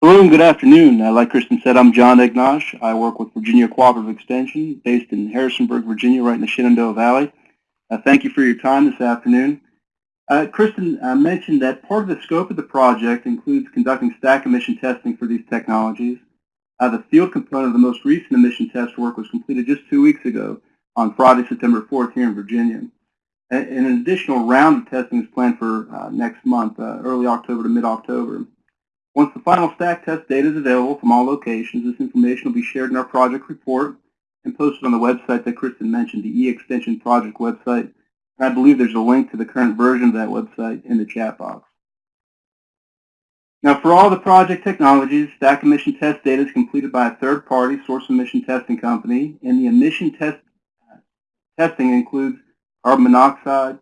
Hello and good afternoon. Uh, like Kristen said, I'm John Ignosh. I work with Virginia Cooperative Extension based in Harrisonburg, Virginia, right in the Shenandoah Valley. Uh, thank you for your time this afternoon. Uh, Kristen uh, mentioned that part of the scope of the project includes conducting stack emission testing for these technologies. Uh, the field component of the most recent emission test work was completed just two weeks ago on Friday, September 4th here in Virginia. And an additional round of testing is planned for uh, next month, early October to mid-October. Once the final stack test data is available from all locations, this information will be shared in our project report and posted on the website that Kristen mentioned, the E-Extension project website. I believe there's a link to the current version of that website in the chat box. Now, for all the project technologies, stack emission test data is completed by a third-party source emission testing company, and the emission test testing includes carbon monoxide,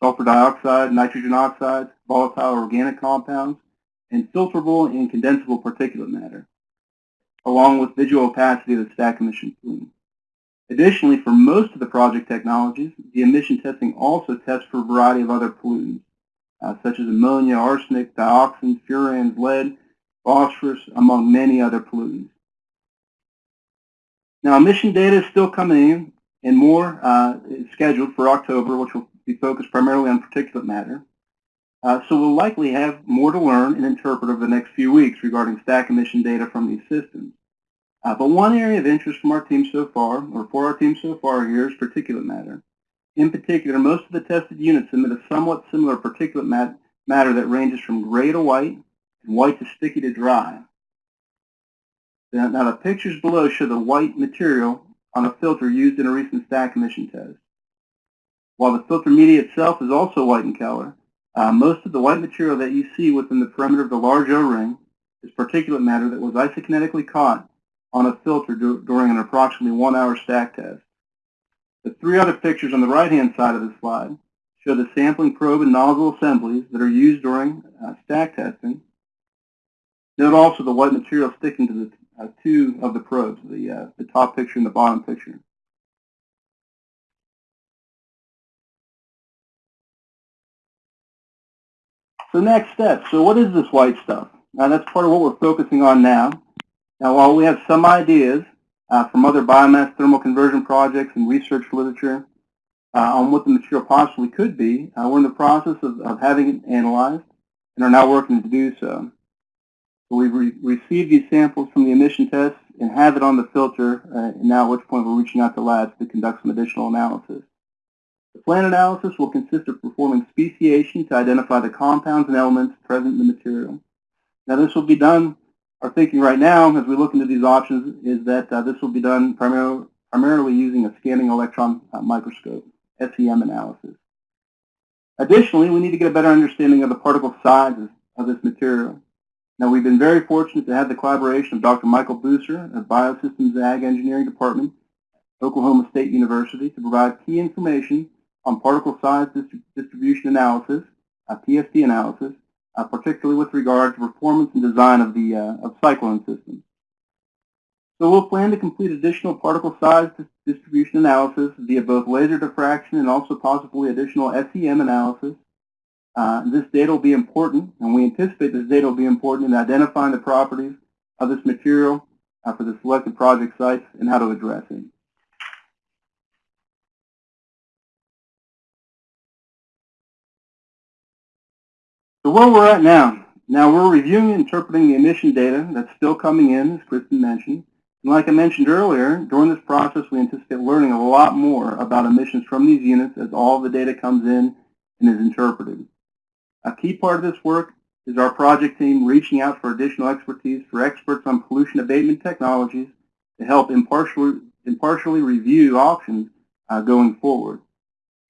sulfur dioxide, nitrogen oxides, volatile organic compounds, and filterable and condensable particulate matter, along with visual opacity of the stack emission plume. Additionally, for most of the project technologies, the emission testing also tests for a variety of other pollutants, uh, such as ammonia, arsenic, dioxins, furans, lead, phosphorus, among many other pollutants. Now, emission data is still coming in, and more uh, is scheduled for October, which will be focused primarily on particulate matter. Uh, so we'll likely have more to learn and interpret over the next few weeks regarding stack emission data from these systems. Uh, but one area of interest from our team so far, or for our team so far here, is particulate matter. In particular, most of the tested units emit a somewhat similar particulate mat matter that ranges from gray to white and white to sticky to dry. Now, now the pictures below show the white material on a filter used in a recent stack emission test. While the filter media itself is also white in color, uh, most of the white material that you see within the perimeter of the large O-ring is particulate matter that was isokinetically caught on a filter during an approximately one-hour stack test. The three other pictures on the right-hand side of the slide show the sampling probe and nozzle assemblies that are used during uh, stack testing. Note also the white material sticking to the uh, two of the probes, the, uh, the top picture and the bottom picture. So next step. So what is this white stuff? Now that's part of what we're focusing on now. Now while we have some ideas uh, from other biomass thermal conversion projects and research literature uh, on what the material possibly could be, uh, we're in the process of, of, having it analyzed and are now working to do so. So we've re received these samples from the emission tests and have it on the filter, uh, and now at which point we're reaching out to labs to conduct some additional analysis. The plan analysis will consist of performing speciation to identify the compounds and elements present in the material. Now this will be done, our thinking right now as we look into these options is that uh, this will be done primarily, primarily using a scanning electron uh, microscope, SEM analysis. Additionally, we need to get a better understanding of the particle sizes of this material. Now we've been very fortunate to have the collaboration of Dr. Michael Buser of Biosystems Ag Engineering Department, Oklahoma State University to provide key information on particle size distribution analysis, uh, PSD analysis, uh, particularly with regard to performance and design of the uh, of cyclone systems. So we'll plan to complete additional particle size distribution analysis via both laser diffraction and also possibly additional SEM analysis. Uh, this data will be important, and we anticipate this data will be important in identifying the properties of this material uh, for the selected project sites and how to address it. So where we're at now, now we're reviewing and interpreting the emission data that's still coming in, as Kristen mentioned. And like I mentioned earlier, during this process we anticipate learning a lot more about emissions from these units as all the data comes in and is interpreted. A key part of this work is our project team reaching out for additional expertise for experts on pollution abatement technologies to help impartially, impartially review options uh, going forward.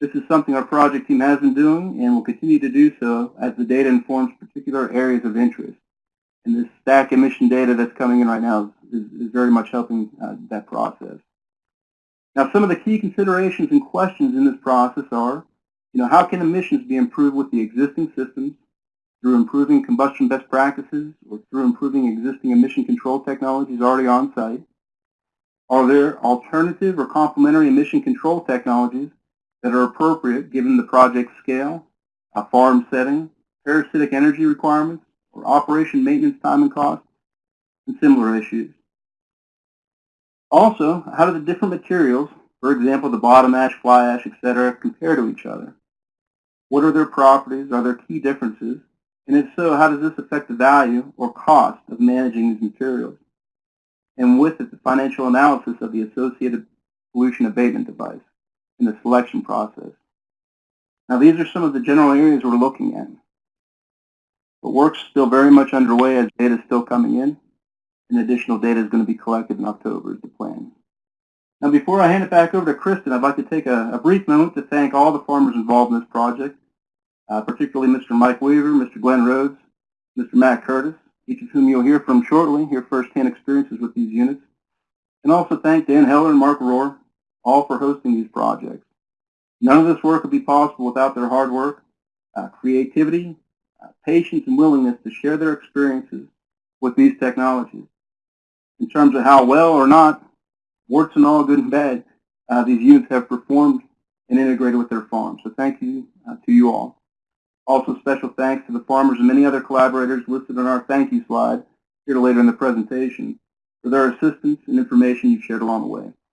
This is something our project team has been doing and will continue to do so as the data informs particular areas of interest. And this stack emission data that's coming in right now is, is very much helping uh, that process. Now some of the key considerations and questions in this process are, you know, how can emissions be improved with the existing systems through improving combustion best practices or through improving existing emission control technologies already on site? Are there alternative or complementary emission control technologies that are appropriate given the project scale, a farm setting, parasitic energy requirements, or operation maintenance time and cost, and similar issues. Also, how do the different materials, for example, the bottom ash, fly ash, etc., compare to each other? What are their properties? Are there key differences? And if so, how does this affect the value or cost of managing these materials? And with it, the financial analysis of the associated pollution abatement device in the selection process. Now, these are some of the general areas we're looking at. But work's still very much underway as data is still coming in, and additional data is going to be collected in October is the plan. Now, before I hand it back over to Kristen, I'd like to take a, a brief moment to thank all the farmers involved in this project, uh, particularly Mr. Mike Weaver, Mr. Glenn Rhodes, Mr. Matt Curtis, each of whom you'll hear from shortly, hear firsthand experiences with these units, and also thank Dan Heller and Mark Rohr, all for hosting these projects. None of this work would be possible without their hard work, uh, creativity, uh, patience, and willingness to share their experiences with these technologies. In terms of how well or not, warts and all, good and bad, uh, these units have performed and integrated with their farms. So thank you uh, to you all. Also special thanks to the farmers and many other collaborators listed on our thank you slide here later in the presentation for their assistance and information you've shared along the way.